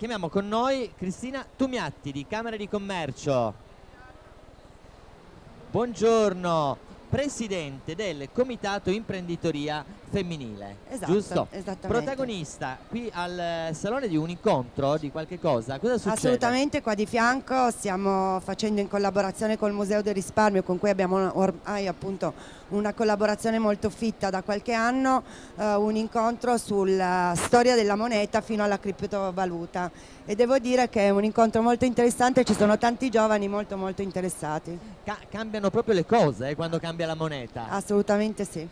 chiamiamo con noi Cristina Tumiatti di Camera di Commercio. Buongiorno presidente del comitato imprenditoria femminile, esatto, giusto? Protagonista qui al salone di un incontro, di qualche cosa, cosa succede? Assolutamente, qua di fianco stiamo facendo in collaborazione col Museo del Risparmio con cui abbiamo ormai appunto una collaborazione molto fitta da qualche anno, eh, un incontro sulla storia della moneta fino alla criptovaluta e devo dire che è un incontro molto interessante, ci sono tanti giovani molto molto interessati. Ca cambiano proprio le cose eh, quando cambia la moneta? Assolutamente sì.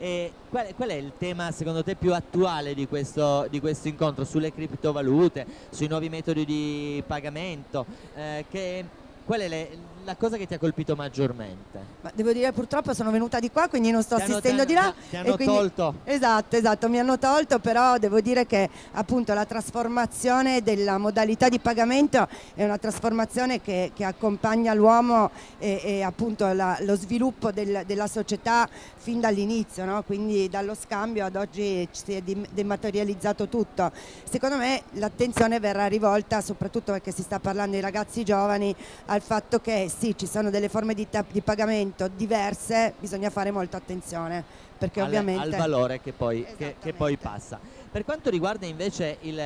E qual, qual, è il tema secondo te più attuale di questo, di questo incontro? Sulle criptovalute, sui nuovi metodi di pagamento? Eh, che, qual è le, la cosa che ti ha colpito maggiormente? Ma devo dire purtroppo sono venuta di qua quindi non sto ti assistendo di là. Ti hanno quindi, tolto? Esatto, esatto, mi hanno tolto però devo dire che appunto la trasformazione della modalità di pagamento è una trasformazione che, che accompagna l'uomo e, e, appunto la, lo sviluppo del, della società fin dall'inizio, no? quindi dallo scambio ad oggi si è dematerializzato tutto. Secondo me l'attenzione verrà rivolta soprattutto perché si sta parlando ai ragazzi giovani al fatto che sì, ci sono delle forme di, di pagamento diverse, bisogna fare molta attenzione perché al, ovviamente... Al valore che poi, che, che poi, passa. Per quanto riguarda invece il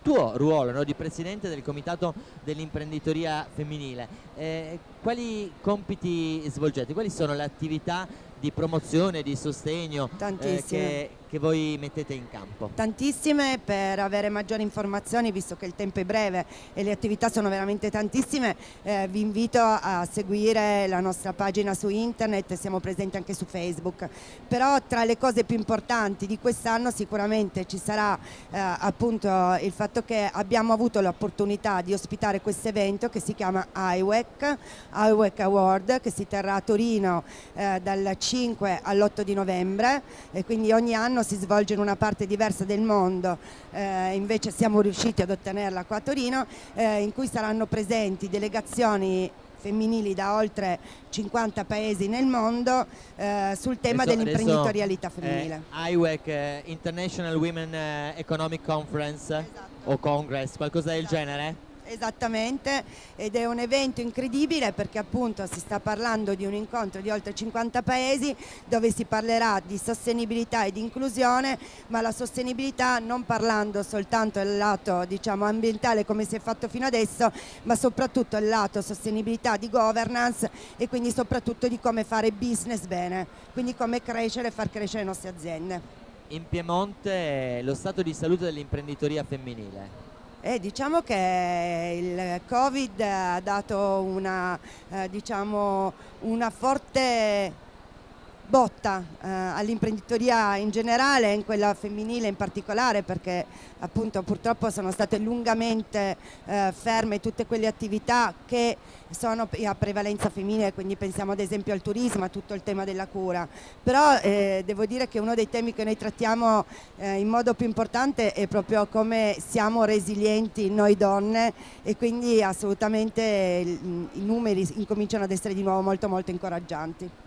tuo ruolo no, di presidente del comitato dell'imprenditoria femminile, eh, quali compiti svolgete? Quali sono le attività di promozione, di sostegno eh, che, che, voi mettete in campo? Tantissime per avere maggiori informazioni visto che il tempo è breve e le attività sono veramente tantissime eh, vi invito a seguire la nostra pagina su internet siamo presenti anche su Facebook però tra le cose più importanti di quest'anno sicuramente ci sarà eh, appunto il fatto che abbiamo avuto l'opportunità di ospitare questo evento che si chiama IWEC, IWEC Award che si terrà a Torino eh, dal 5 5 all'8 di novembre e quindi ogni anno si svolge in una parte diversa del mondo, eh, invece siamo riusciti ad ottenerla qua a Torino, eh, in cui saranno presenti delegazioni femminili da oltre 50 paesi nel mondo eh, sul tema dell'imprenditorialità femminile. Eh, IWEC, eh, International Women eh, Economic Conference esatto. o Congress, qualcosa del esatto. genere? Esattamente, ed è un evento incredibile perché appunto si sta parlando di un incontro di oltre 50 paesi dove si parlerà di sostenibilità e di inclusione, ma la sostenibilità non parlando soltanto del lato diciamo, ambientale come si è fatto fino adesso, ma soprattutto il lato sostenibilità di governance e quindi soprattutto di come fare business bene, quindi come crescere e far crescere le nostre aziende. In Piemonte lo stato di salute dell'imprenditoria femminile eh, diciamo che il Covid ha dato una, eh, diciamo, una forte botta eh, all'imprenditoria in generale e in quella femminile in particolare perché appunto purtroppo sono state lungamente eh, ferme tutte quelle attività che sono a prevalenza femminile quindi pensiamo ad esempio al turismo, a tutto il tema della cura. Però eh, devo dire che uno dei temi che noi trattiamo eh, in modo più importante è proprio come siamo resilienti noi donne e quindi assolutamente i numeri incominciano ad essere di nuovo molto molto incoraggianti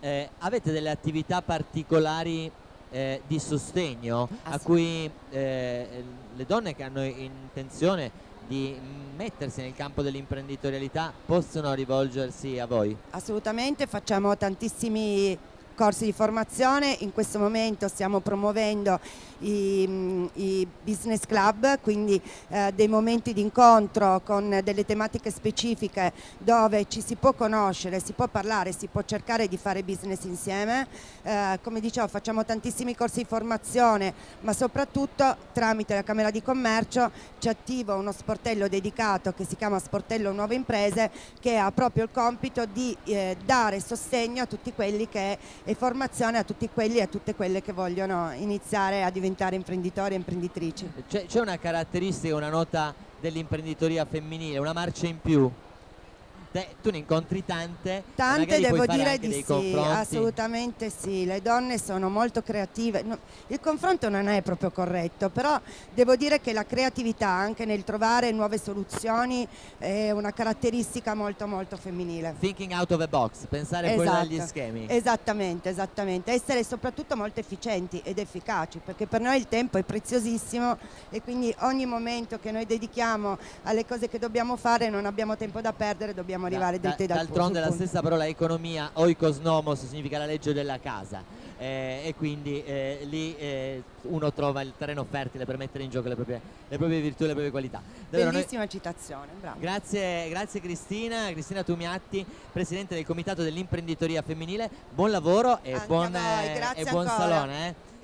eh, avete delle attività particolari eh, di sostegno a cui eh, le donne che hanno intenzione di mettersi nel campo dell'imprenditorialità possono rivolgersi a voi? Assolutamente, facciamo tantissimi corsi di formazione, in questo momento stiamo promuovendo i, i business club, quindi eh, dei momenti di incontro con delle tematiche specifiche dove ci si può conoscere, si può parlare, si può cercare di fare business insieme. Eh, come dicevo facciamo tantissimi corsi di formazione ma soprattutto tramite la Camera di Commercio ci attiva uno sportello dedicato che si chiama Sportello Nuove Imprese che ha proprio il compito di eh, dare sostegno a tutti quelli che e formazione a tutti quelli e a tutte quelle che vogliono iniziare a diventare imprenditori e imprenditrici. C'è una caratteristica, una nota dell'imprenditoria femminile, una marcia in più te, tu ne incontri tante. Tante devo dire di sì, confronti. assolutamente sì, le donne sono molto creative, no, il confronto non è proprio corretto, però devo dire che la creatività anche nel trovare nuove soluzioni è una caratteristica molto molto femminile. Thinking out of a box, pensare esatto. fuori dagli schemi. Esattamente, esattamente, essere soprattutto molto efficienti ed efficaci, perché per noi il tempo è preziosissimo e quindi ogni momento che noi dedichiamo alle cose che dobbiamo fare non abbiamo tempo da perdere, dobbiamo arrivare da, da, dal D'altronde la stessa parola economia, oikos nomos, significa la legge della casa eh, e quindi eh, lì eh, uno trova il terreno fertile per mettere in gioco le proprie, le proprie virtù e le proprie qualità. Davvero Bellissima noi... citazione, bravo. Grazie, grazie Cristina, Cristina Tumiatti, Presidente del Comitato dell'Imprenditoria Femminile, buon lavoro e buon, eh, e buon salone. Eh.